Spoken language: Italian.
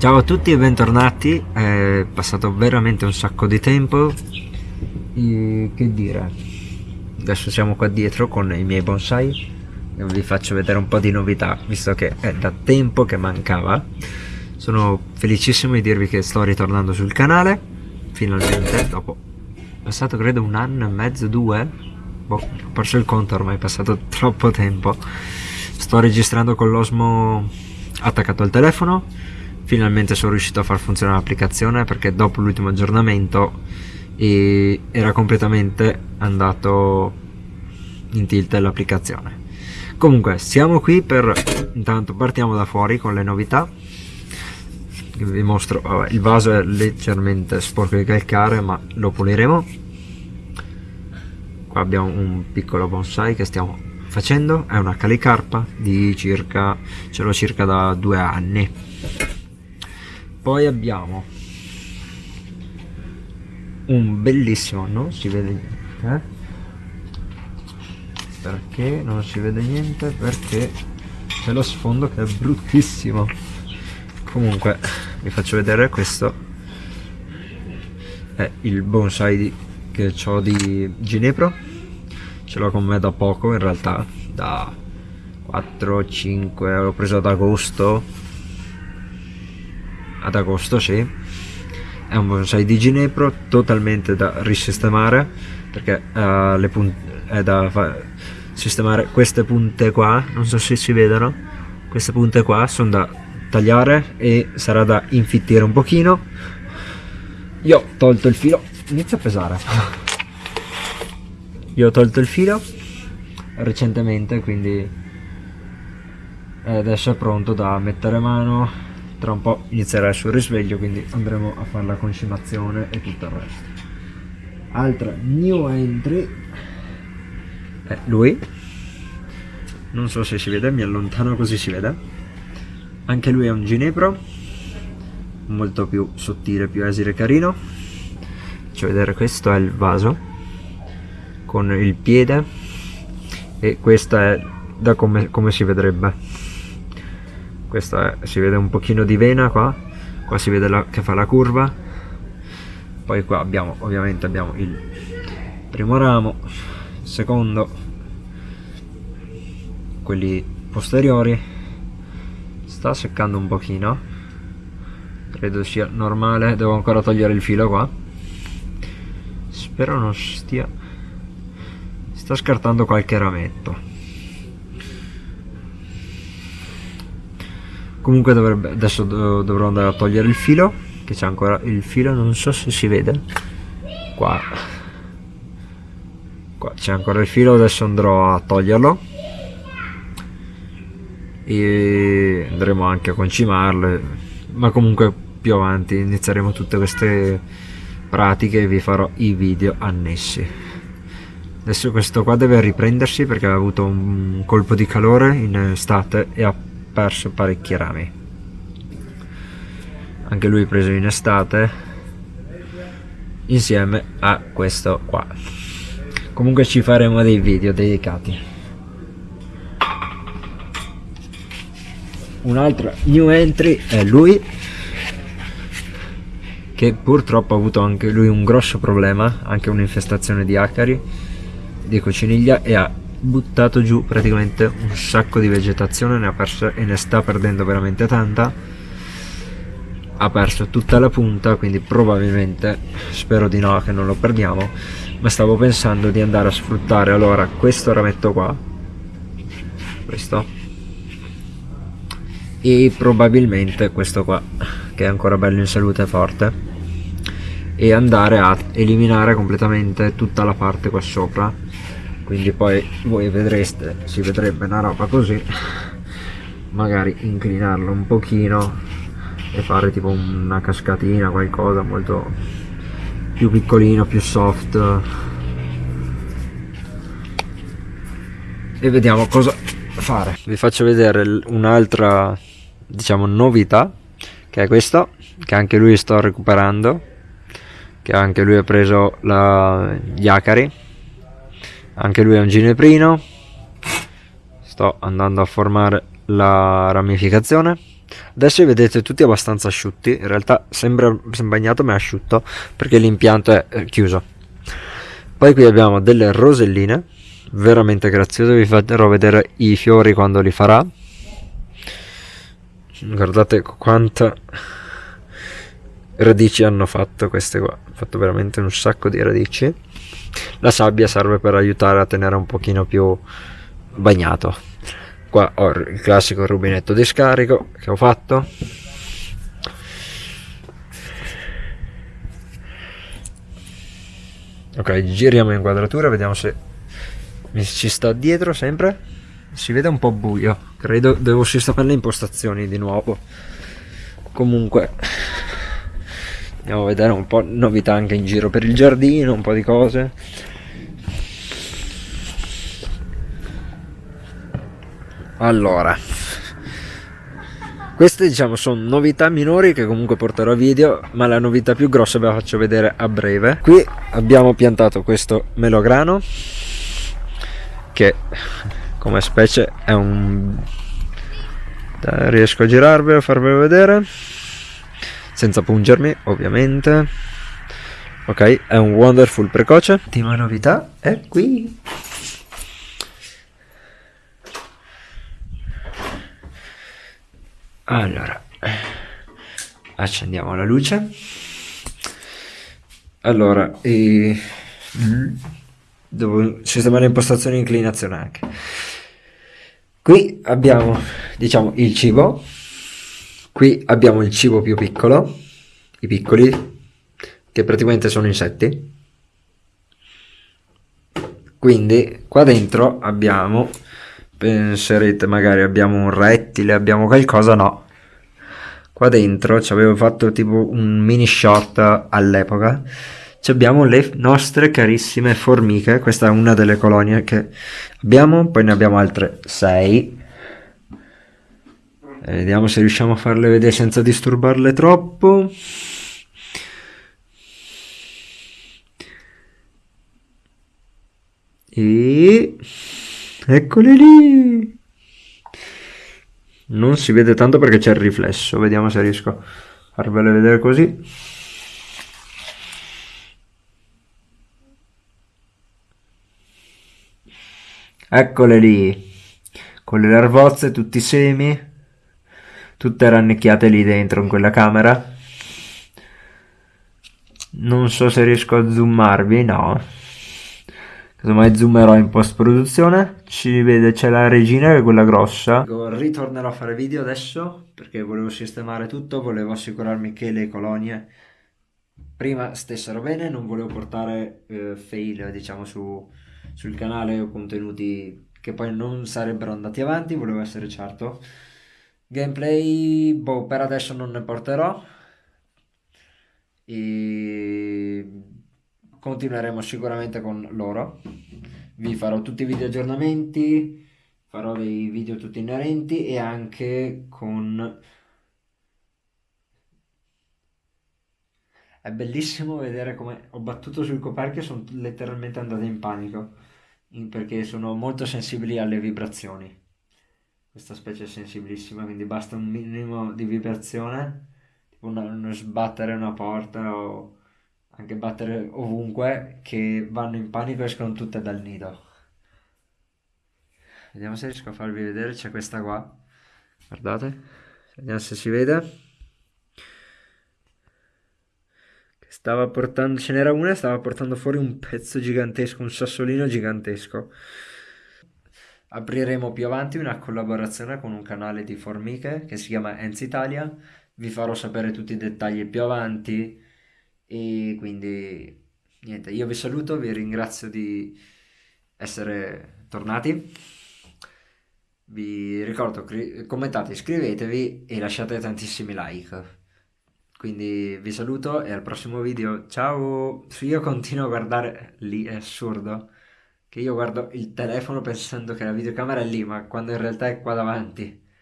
Ciao a tutti e bentornati, è passato veramente un sacco di tempo. E, Che dire, adesso siamo qua dietro con i miei bonsai e vi faccio vedere un po' di novità visto che è da tempo che mancava. Sono felicissimo di dirvi che sto ritornando sul canale, finalmente, dopo è passato credo un anno e mezzo, due Boh, ho perso il conto ormai, è passato troppo tempo. Sto registrando con l'Osmo attaccato al telefono finalmente sono riuscito a far funzionare l'applicazione perché dopo l'ultimo aggiornamento era completamente andato in tilt l'applicazione. Comunque siamo qui per intanto partiamo da fuori con le novità. Vi mostro vabbè, il vaso è leggermente sporco di calcare ma lo puliremo. Qua abbiamo un piccolo bonsai che stiamo facendo è una calicarpa di circa ce l'ho circa da due anni poi abbiamo un bellissimo non si vede niente eh? perché non si vede niente? Perché c'è lo sfondo che è bruttissimo. Comunque vi faccio vedere questo. È il bonsai di, che ho di ginepro. Ce l'ho con me da poco in realtà da 4-5 l'ho preso ad agosto ad agosto sì. È un bonsai di ginepro totalmente da risistemare perché uh, le è da sistemare queste punte qua non so se si vedono. Queste punte qua sono da tagliare e sarà da infittire un pochino. Io ho tolto il filo inizia a pesare. Io ho tolto il filo recentemente quindi adesso è pronto da mettere mano tra un po' inizierà il suo risveglio quindi andremo a fare la concimazione e tutto il resto. Altra new entry. È lui. Non so se si vede mi allontano così si vede. Anche lui è un ginepro. Molto più sottile più esile carino. Faccio vedere questo è il vaso con il piede. E questa è da come, come si vedrebbe questa è, si vede un pochino di vena qua. Qua si vede la, che fa la curva. Poi qua abbiamo ovviamente abbiamo il primo ramo secondo quelli posteriori. Sta seccando un pochino. Credo sia normale devo ancora togliere il filo qua. Spero non stia sta scartando qualche rametto comunque dovrebbe adesso dovrò andare a togliere il filo che c'è ancora il filo non so se si vede. Qua. Qua c'è ancora il filo adesso andrò a toglierlo. E andremo anche a concimarlo ma comunque più avanti inizieremo tutte queste pratiche e vi farò i video annessi. Adesso questo qua deve riprendersi perché ha avuto un colpo di calore in estate e ha perso parecchi rami. Anche lui preso in estate insieme a questo qua. Comunque ci faremo dei video dedicati. Un'altra new entry è lui che purtroppo ha avuto anche lui un grosso problema anche un'infestazione di acari di cocciniglia e ha buttato giù praticamente un sacco di vegetazione ne perso e ne sta perdendo veramente tanta. Ha perso tutta la punta quindi probabilmente spero di no che non lo perdiamo ma stavo pensando di andare a sfruttare. Allora questo rametto qua. Questo. E probabilmente questo qua che è ancora bello in salute e forte e andare a eliminare completamente tutta la parte qua sopra quindi poi voi vedreste si vedrebbe una roba così magari inclinarlo un pochino e fare tipo una cascatina qualcosa molto più piccolino più soft. E vediamo cosa fare. Vi faccio vedere un'altra diciamo novità che è questo che anche lui sto recuperando che anche lui ha preso la, gli acari anche lui è un gineprino. Sto andando a formare la ramificazione. Adesso li vedete tutti abbastanza asciutti. In realtà sembra bagnato ma è asciutto perché l'impianto è chiuso. Poi qui abbiamo delle roselline veramente graziose. Vi farò vedere i fiori quando li farà. Guardate quanta radici hanno fatto queste qua. Hanno fatto veramente un sacco di radici. La sabbia serve per aiutare a tenere un pochino più bagnato. Qua ho il classico rubinetto di scarico che ho fatto. Ok giriamo inquadratura vediamo se mi ci sta dietro sempre. Si vede un po' buio. Credo devo sistemare le impostazioni di nuovo. Comunque andiamo a vedere un po' novità anche in giro per il giardino un po' di cose. Allora queste diciamo sono novità minori che comunque porterò a video ma la novità più grossa ve la faccio vedere a breve. Qui abbiamo piantato questo melograno che come specie è un riesco a girarvelo a farvelo vedere senza pungermi ovviamente. Ok è un wonderful precoce. L'ultima novità è qui. Allora accendiamo la luce. Allora e... devo sistemare impostazioni e inclinazione anche. Qui abbiamo diciamo il cibo qui abbiamo il cibo più piccolo i piccoli che praticamente sono insetti. Quindi qua dentro abbiamo penserete magari abbiamo un rettile abbiamo qualcosa no. Qua dentro ci avevo fatto tipo un mini shot all'epoca. Abbiamo le nostre carissime formiche questa è una delle colonie che abbiamo poi ne abbiamo altre 6 e vediamo se riusciamo a farle vedere senza disturbarle troppo. E eccole lì. Non si vede tanto perché c'è il riflesso. Vediamo se riesco a farvele vedere così. Eccole lì, con le larvozze, tutti i semi tutte rannicchiate lì dentro in quella camera. Non so se riesco a zoomarvi, no. Casomai zoomerò in post produzione. Ci vede, c'è la regina che è quella grossa. Ritornerò a fare video adesso perché volevo sistemare tutto, volevo assicurarmi che le colonie prima stessero bene, non volevo portare eh, fail diciamo su, sul canale o contenuti che poi non sarebbero andati avanti, volevo essere certo. Gameplay, boh, per adesso non ne porterò. E continueremo sicuramente con loro. Vi farò tutti i video aggiornamenti, farò dei video tutti inerenti e anche con... È bellissimo vedere come ho battuto sul coperchio e sono letteralmente andate in panico, perché sono molto sensibili alle vibrazioni questa specie è sensibilissima, quindi basta un minimo di vibrazione, tipo uno, uno sbattere una porta o anche battere ovunque, che vanno in panico e escono tutte dal nido. Vediamo se riesco a farvi vedere, c'è questa qua, guardate, vediamo se si vede. Stava portando, ce n'era una stava portando fuori un pezzo gigantesco, un sassolino gigantesco. Apriremo più avanti una collaborazione con un canale di formiche che si chiama Enz Italia, vi farò sapere tutti i dettagli più avanti e quindi niente, io vi saluto, vi ringrazio di essere tornati. Vi ricordo, commentate, iscrivetevi e lasciate tantissimi like. Quindi vi saluto e al prossimo video. Ciao! Io continuo a guardare lì, è assurdo che io guardo il telefono pensando che la videocamera è lì, ma quando in realtà è qua davanti.